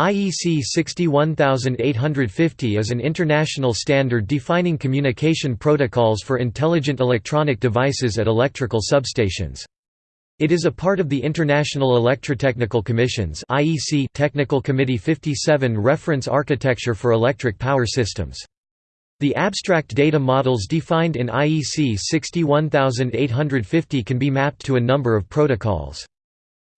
IEC 61850 is an international standard defining communication protocols for intelligent electronic devices at electrical substations. It is a part of the International Electrotechnical Commission's IEC Technical Committee 57 reference architecture for electric power systems. The abstract data models defined in IEC 61850 can be mapped to a number of protocols.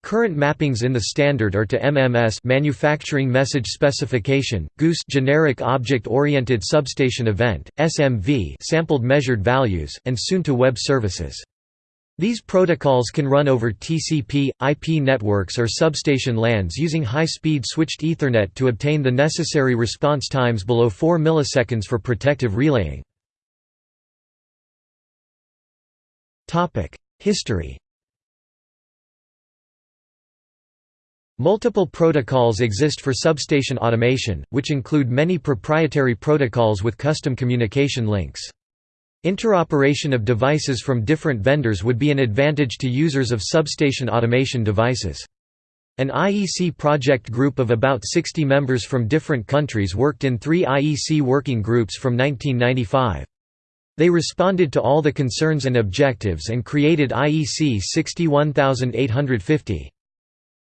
Current mappings in the standard are to MMS Manufacturing Message Specification, GOOSE Generic Object Oriented Substation Event, SMV Sampled Measured Values, and soon to Web Services. These protocols can run over TCP, IP networks or substation LANs using high-speed switched Ethernet to obtain the necessary response times below 4 milliseconds for protective relaying. History Multiple protocols exist for substation automation, which include many proprietary protocols with custom communication links. Interoperation of devices from different vendors would be an advantage to users of substation automation devices. An IEC project group of about 60 members from different countries worked in three IEC working groups from 1995. They responded to all the concerns and objectives and created IEC 61850.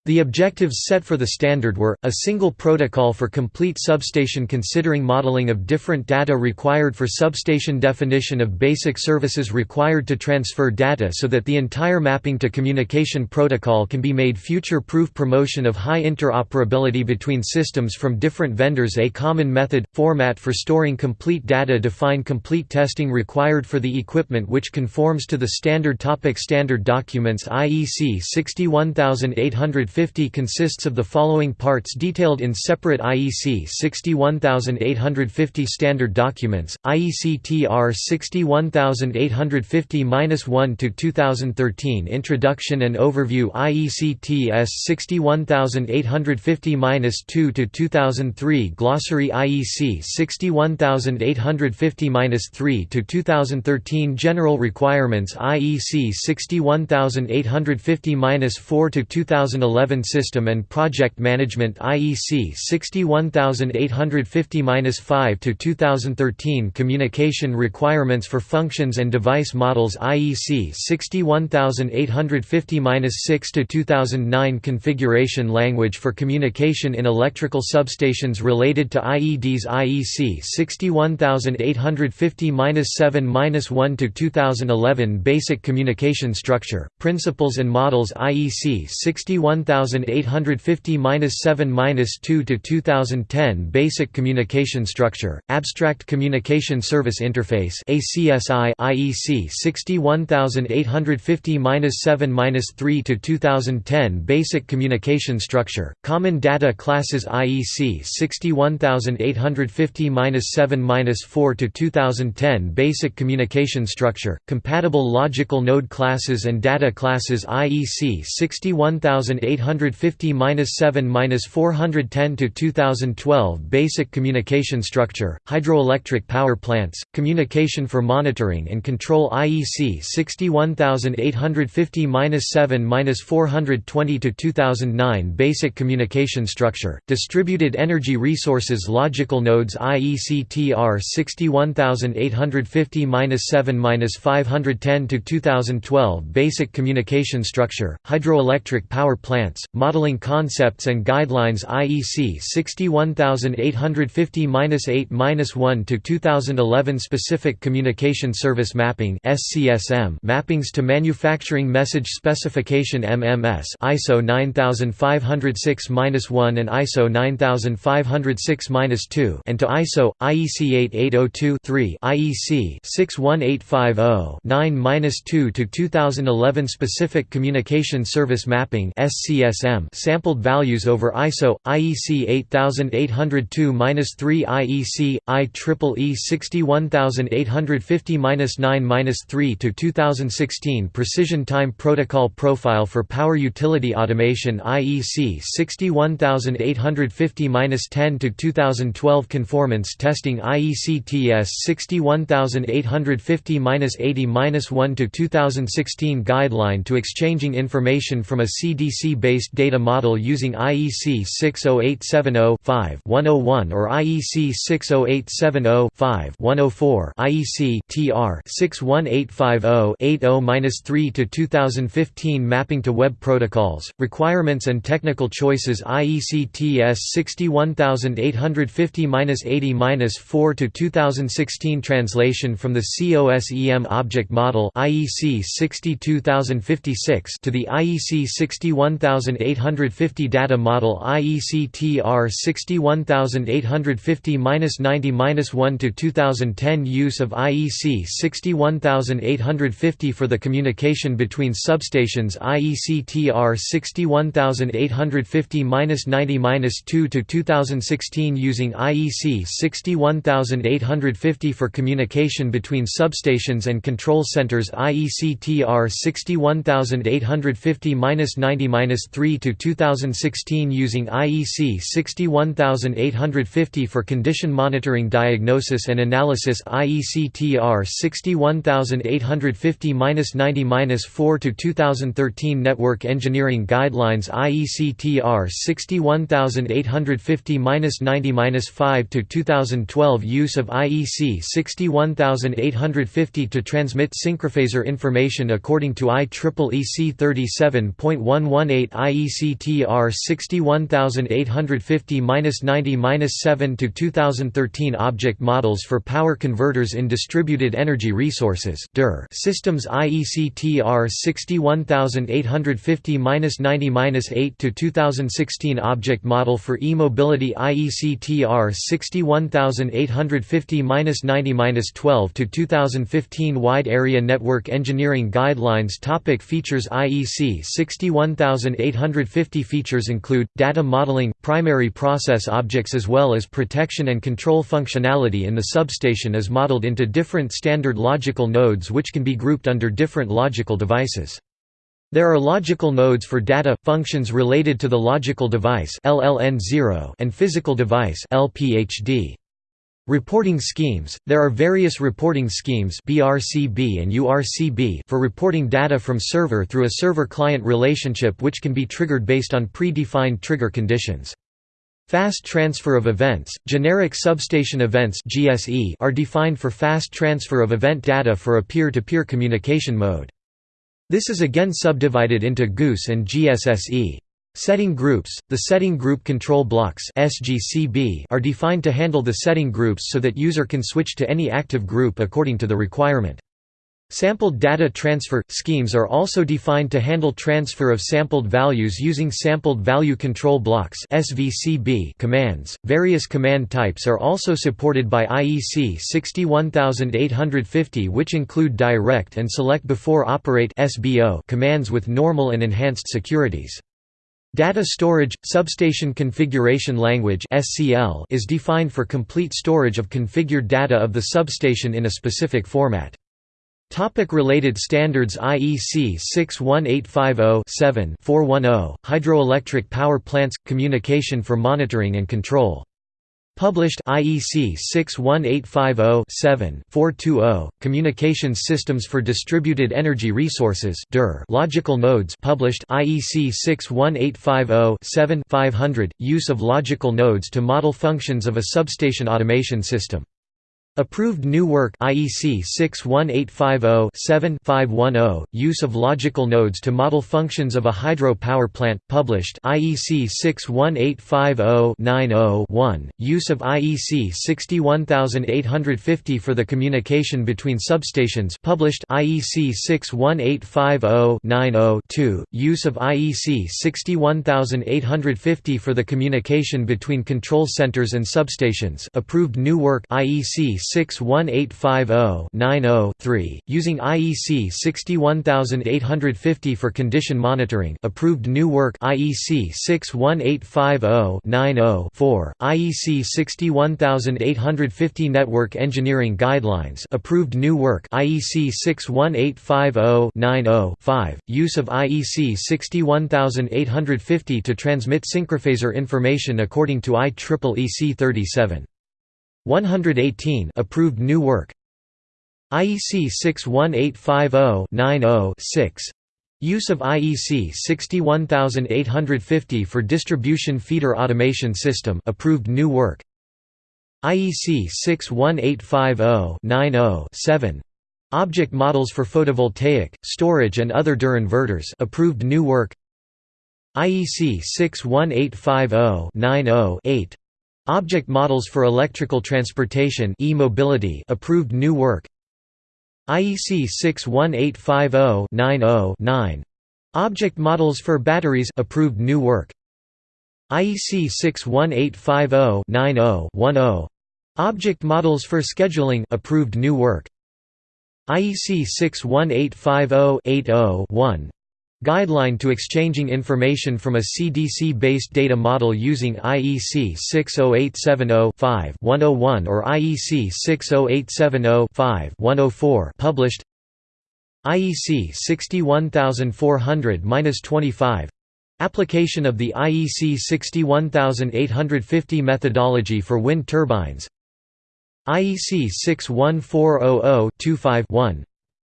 The objectives set for the standard were, a single protocol for complete substation considering modeling of different data required for substation definition of basic services required to transfer data so that the entire mapping to communication protocol can be made future-proof promotion of high interoperability between systems from different vendors. A common method, format for storing complete data define complete testing required for the equipment which conforms to the standard topic standard documents IEC 61800 50 consists of the following parts detailed in separate IEC 61850 standard documents, IEC TR 61850-1 to 2013 Introduction and Overview IEC TS 61850-2 to 2003 Glossary IEC 61850-3 to 2013 General Requirements IEC 61850-4 to 2011 11 System and Project Management IEC 61850-5 to 2013 Communication Requirements for Functions and Device Models IEC 61850-6 to 2009 Configuration Language for Communication in Electrical Substations related to IEDs IEC 61850-7-1 to 2011 Basic Communication Structure, Principles and Models IEC 61850 1850-7-2 to 2010 Basic Communication Structure, Abstract Communication Service Interface ACSI IEC 61850-7-3 to 2010 Basic Communication Structure, Common Data Classes IEC 61850-7-4 to 2010 Basic Communication Structure, Compatible Logical Node Classes and Data Classes IEC 61850 850-7-410 to 2012 Basic Communication Structure, Hydroelectric Power Plants, Communication for Monitoring and Control IEC 61850-7-420 to 2009 Basic Communication Structure, Distributed Energy Resources Logical Nodes IEC TR 61850-7-510 to 2012 Basic Communication Structure, Hydroelectric Power Plants Plants, Modeling Concepts and Guidelines IEC 61850-8-1 to 2011 Specific Communication Service Mapping SCSM Mappings to Manufacturing Message Specification MMS ISO 9506-1 and ISO 9506-2 and to ISO IEC 8802-3 IEC 61850-9-2 to 2011 Specific Communication Service Mapping SCSM sampled values over ISO IEC 8802-3 IEC IEEE 61850-9-3 to 2016 Precision Time Protocol Profile for Power Utility Automation IEC 61850-10 to 2012 Conformance Testing IEC TS 61850-80-1 to 2016 Guideline to exchanging information from a CDC based data model using IEC 60870-5-101 or IEC 60870-5-104 IEC TR 61850-80-3 to 2015 mapping to web protocols requirements and technical choices IEC TS 61850-80-4 to 2016 translation from the COSEM object model IEC 62056 to the IEC 61850 data model IEC TR 61850-90-1 to 2010 use of IEC 61850 for the communication between substations IEC TR 61850-90-2 to 2016 using IEC 61850 for communication between substations and control centers IEC TR 61850-90-3 to 2016 using IEC 61850 for condition monitoring diagnosis and analysis IEC TR 61850-90-4 to 2013 Network Engineering Guidelines IEC TR 61850-90-5 to 2012 Use of IEC 61850 to transmit synchrophasor information according to IEEE 37.118 IEC TR 61850-90-7 to 2013 Object models for power converters in distributed energy resources systems IEC TR 61850-90-8 to 2016 Object model for e-mobility IEC TR 61850-90-12 to 2015 Wide Area Network Engineering Guidelines Topic Features IEC 61850 Features include, data modeling, primary process objects as well as protection and control functionality in the substation is modeled into different standard logical nodes which can be grouped under different logical devices. There are logical nodes for data functions related to the logical device LLN0 and physical device LPHD. Reporting schemes – There are various reporting schemes BRCB and URCB for reporting data from server through a server-client relationship which can be triggered based on pre-defined trigger conditions. Fast transfer of events – Generic substation events are defined for fast transfer of event data for a peer-to-peer -peer communication mode. This is again subdivided into GOOSE and GSSE. Setting groups – The setting group control blocks are defined to handle the setting groups so that user can switch to any active group according to the requirement. Sampled data transfer – Schemes are also defined to handle transfer of sampled values using Sampled Value Control Blocks commands. Various command types are also supported by IEC 61850 which include Direct and Select Before Operate commands with normal and enhanced securities. Data storage – Substation Configuration Language is defined for complete storage of configured data of the substation in a specific format. Topic related standards IEC 61850-7-410, Hydroelectric Power Plants – Communication for Monitoring and Control Published IEC 61850-7-420, Communications Systems for Distributed Energy Resources Logical Nodes published IEC 61850-7-500, Use of logical nodes to model functions of a substation automation system Approved new work IEC 61850-7-510, Use of logical nodes to model functions of a hydro power plant, published IEC 61850-90-1, Use of IEC 61850 for the communication between substations published IEC 61850-90-2, Use of IEC 61850 for the communication between control centers and substations approved new work IEC 61850-90-3, using IEC 61850 for condition monitoring approved new work IEC 61850-90-4, IEC 61850 Network Engineering Guidelines approved new work IEC 61850-90-5, use of IEC 61850 to transmit synchrophasor information according to IEEE 37. 118 approved new work IEC 61850-90-6 Use of IEC 61850 for distribution feeder automation system approved new work. IEC 61850-90-7 Object models for photovoltaic, storage and other DER inverters approved new work. IEC 61850-90-8 Object models for electrical transportation e-mobility approved new work. IEC 61850-90-9 Object models for batteries approved new work. IEC 61850-90-10 Object models for scheduling approved new work. IEC 61850-80-1 Guideline to exchanging information from a CDC-based data model using IEC 60870-5-101 or IEC 60870-5-104 published IEC 61400-25 Application of the IEC 61850 methodology for wind turbines IEC 61400-25-1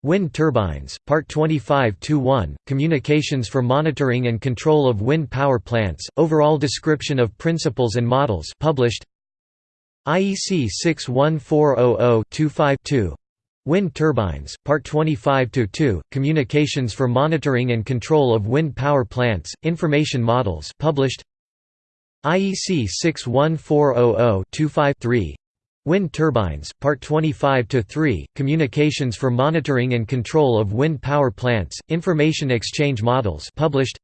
Wind turbines, Part 25-1, Communications for monitoring and control of wind power plants, overall description of principles and models published IEC 61400-25-2 Wind turbines, Part 25-2, Communications for monitoring and control of wind power plants, information models published IEC 61400-25-3 Wind turbines, Part 25-3, Communications for monitoring and control of wind power plants, information exchange models published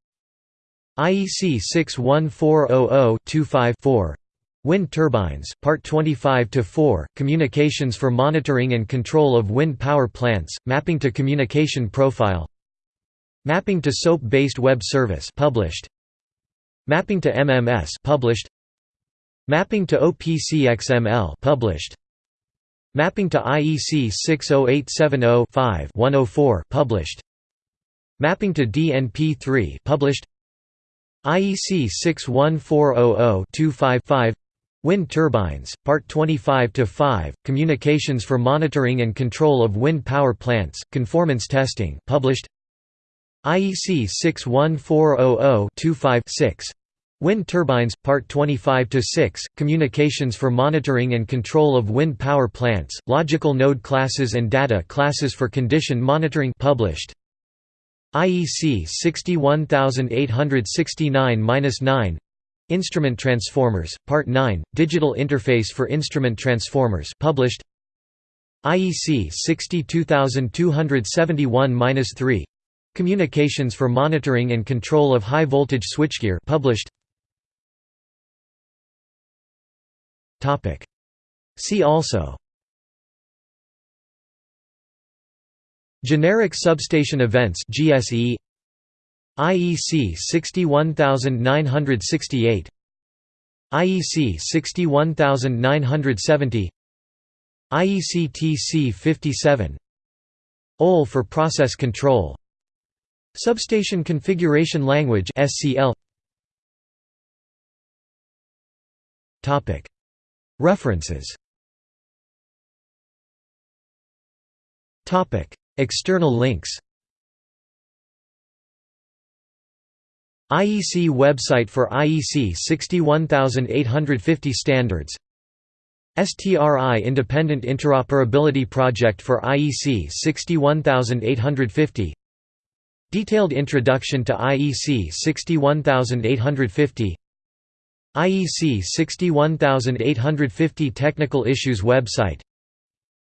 IEC 61400-25-4 Wind turbines, Part 25-4, Communications for monitoring and control of wind power plants, mapping to communication profile. Mapping to SOAP-based web service published. Mapping to MMS published Mapping to OPC-XML published. Mapping to IEC 60870-5-104 published. Mapping to DNP3 published. IEC 61400-255 Wind turbines, Part 25-5, Communications for monitoring and control of wind power plants, conformance testing published IEC 61400-25-6 Wind turbines, Part 25–6, Communications for monitoring and control of wind power plants, logical node classes and data classes for condition monitoring published. IEC 61869-9 Instrument Transformers, Part 9, Digital Interface for Instrument Transformers published. IEC 62271-3 Communications for Monitoring and Control of High Voltage Switchgear published. See also Generic substation events GSE IEC 61968 IEC 61970 IEC TC 57 OL for process control Substation configuration language SCL Topic References. External links. IEC website for IEC 61850 standards. STRI Independent Interoperability Project for IEC 61850 Detailed Introduction to IEC 61850 IEC 61850 Technical Issues website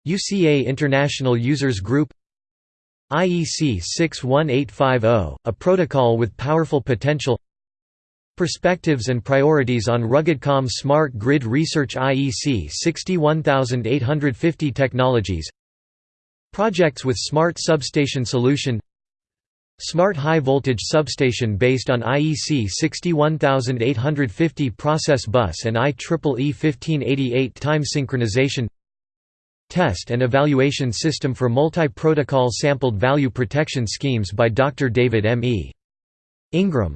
UCA International Users Group IEC 61850, a protocol with powerful potential Perspectives and Priorities on RuggedCom Smart Grid Research IEC 61850 Technologies Projects with Smart Substation Solution Smart High Voltage Substation based on IEC 61850 Process Bus and IEEE 1588 Time Synchronization Test and Evaluation System for Multi-Protocol Sampled Value Protection Schemes by Dr. David M. E. Ingram